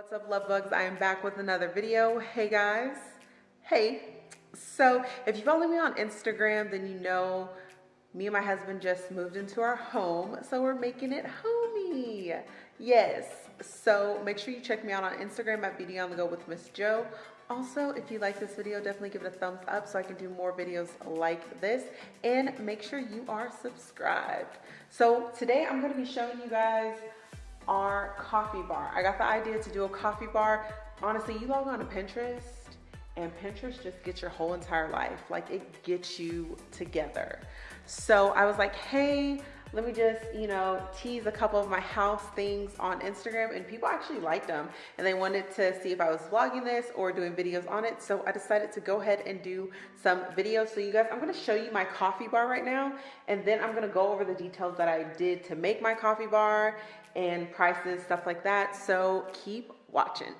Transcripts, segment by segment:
What's up love bugs? I am back with another video. Hey guys. Hey. So if you follow me on Instagram, then you know me and my husband just moved into our home. So we're making it homey. Yes. So make sure you check me out on Instagram at Beauty on the Go with Miss Joe. Also, if you like this video, definitely give it a thumbs up so I can do more videos like this. And make sure you are subscribed. So today I'm going to be showing you guys our coffee bar. I got the idea to do a coffee bar. Honestly, you log on to Pinterest and Pinterest just gets your whole entire life. Like it gets you together. So I was like, hey, let me just, you know, tease a couple of my house things on Instagram and people actually liked them and they wanted to see if I was vlogging this or doing videos on it. So I decided to go ahead and do some videos. So you guys, I'm going to show you my coffee bar right now and then I'm going to go over the details that I did to make my coffee bar and prices, stuff like that. So keep watching.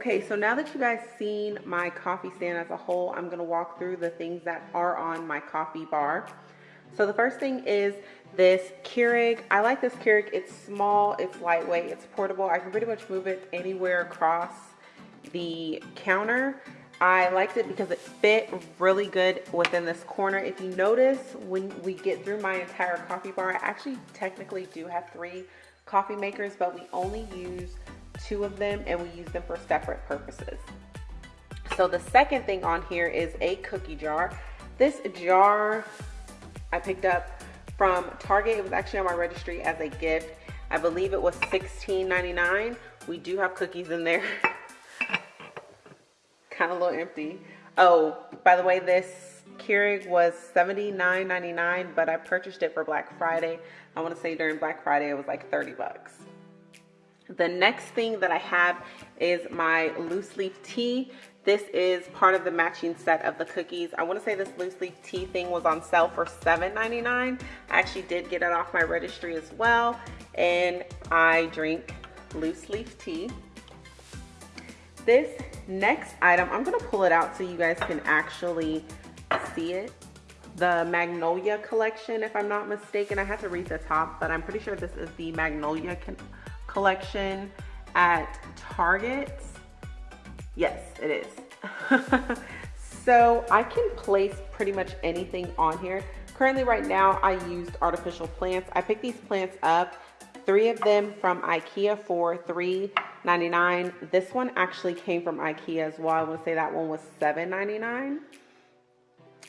Okay, so now that you guys seen my coffee stand as a whole, I'm gonna walk through the things that are on my coffee bar. So the first thing is this Keurig. I like this Keurig. It's small, it's lightweight, it's portable. I can pretty much move it anywhere across the counter. I liked it because it fit really good within this corner. If you notice, when we get through my entire coffee bar, I actually technically do have three coffee makers, but we only use two of them and we use them for separate purposes. So the second thing on here is a cookie jar. This jar I picked up from Target. It was actually on my registry as a gift. I believe it was $16.99. We do have cookies in there. kind of a little empty. Oh, by the way, this Keurig was $79.99, but I purchased it for Black Friday. I want to say during Black Friday, it was like 30 bucks. The next thing that I have is my loose leaf tea. This is part of the matching set of the cookies. I want to say this loose leaf tea thing was on sale for $7.99. I actually did get it off my registry as well. And I drink loose leaf tea. This next item, I'm to pull it out so you guys can actually see it. The Magnolia collection, if I'm not mistaken. I have to read the top, but I'm pretty sure this is the Magnolia collection at Target. Yes, it is. so I can place pretty much anything on here. Currently right now I used artificial plants. I picked these plants up, three of them from Ikea for $3.99. This one actually came from Ikea as well. I want to say that one was $7.99.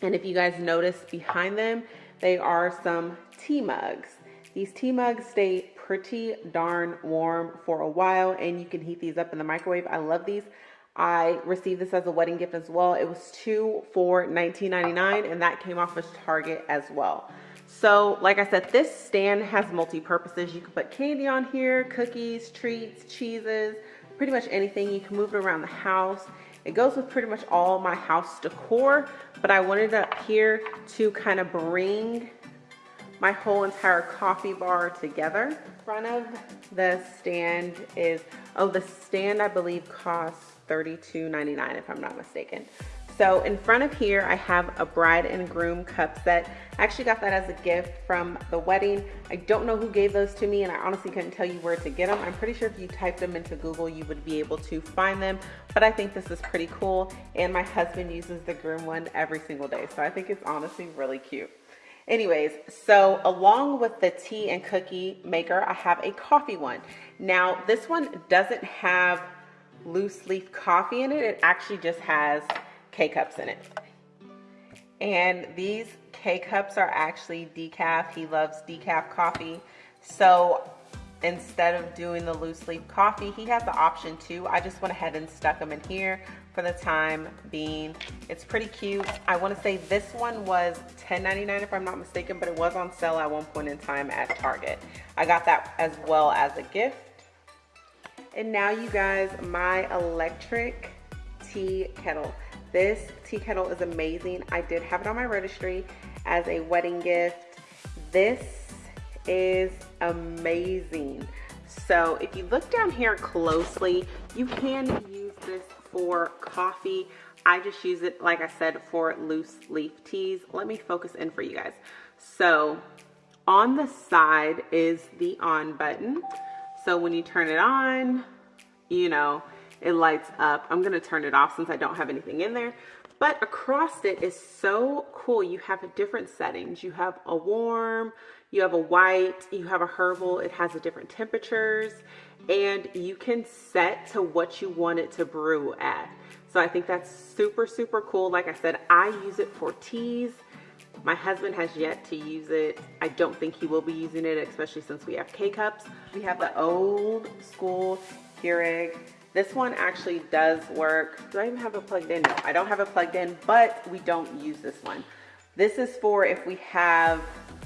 And if you guys notice behind them, they are some tea mugs. These tea mugs stay pretty darn warm for a while and you can heat these up in the microwave. I love these. I received this as a wedding gift as well. It was two for $19.99 and that came off of Target as well. So like I said, this stand has multi-purposes. You can put candy on here, cookies, treats, cheeses, pretty much anything. You can move it around the house. It goes with pretty much all my house decor, but I wanted it up here to kind of bring my whole entire coffee bar together. Front of the stand is, oh, the stand I believe costs $32.99 if I'm not mistaken. So in front of here, I have a bride and groom cup set. I actually got that as a gift from the wedding. I don't know who gave those to me and I honestly couldn't tell you where to get them. I'm pretty sure if you typed them into Google, you would be able to find them. But I think this is pretty cool. And my husband uses the groom one every single day. So I think it's honestly really cute. Anyways, so along with the tea and cookie maker, I have a coffee one. Now, this one doesn't have loose leaf coffee in it. It actually just has K-cups in it. And these K-cups are actually decaf. He loves decaf coffee. So instead of doing the loose leaf coffee, he has the option too. I just went ahead and stuck them in here for the time being. It's pretty cute. I wanna say this one was $10.99 if I'm not mistaken, but it was on sale at one point in time at Target. I got that as well as a gift. And now you guys, my electric tea kettle. This tea kettle is amazing. I did have it on my registry as a wedding gift. This is amazing. So if you look down here closely, you can use this for coffee. I just use it, like I said, for loose leaf teas. Let me focus in for you guys. So on the side is the on button. So when you turn it on, you know, it lights up. I'm gonna turn it off since I don't have anything in there. But across it is so cool. You have different settings. You have a warm, you have a white, you have a herbal. It has a different temperatures and you can set to what you want it to brew at. So I think that's super, super cool. Like I said, I use it for teas. My husband has yet to use it. I don't think he will be using it, especially since we have K-Cups. We have the old school Keurig. This one actually does work. Do I even have it plugged in? No, I don't have it plugged in, but we don't use this one. This is for if we have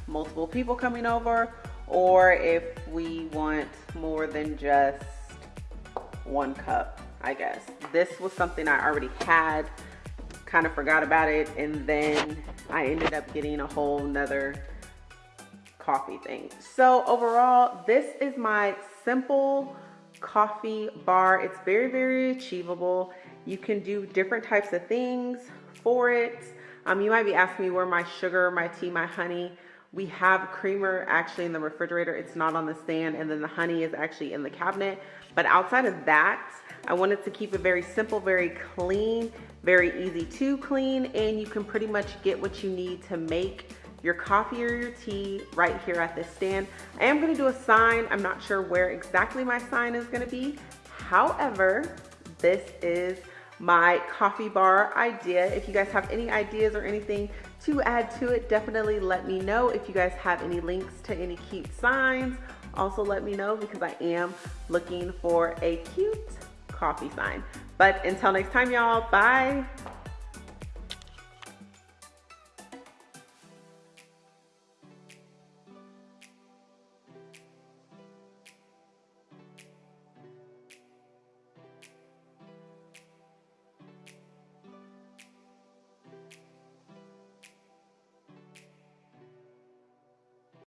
multiple people coming over or if we want more than just one cup, I guess. This was something I already had, kind of forgot about it, and then I ended up getting a whole nother coffee thing. So overall, this is my simple coffee bar. It's very, very achievable. You can do different types of things for it. Um, you might be asking me where my sugar, my tea, my honey. We have creamer actually in the refrigerator. It's not on the stand. And then the honey is actually in the cabinet. But outside of that, I wanted to keep it very simple, very clean, very easy to clean. And you can pretty much get what you need to make your coffee or your tea right here at this stand. I am gonna do a sign. I'm not sure where exactly my sign is gonna be. However, this is my coffee bar idea. If you guys have any ideas or anything to add to it, definitely let me know. If you guys have any links to any cute signs, also let me know because I am looking for a cute coffee sign. But until next time, y'all, bye.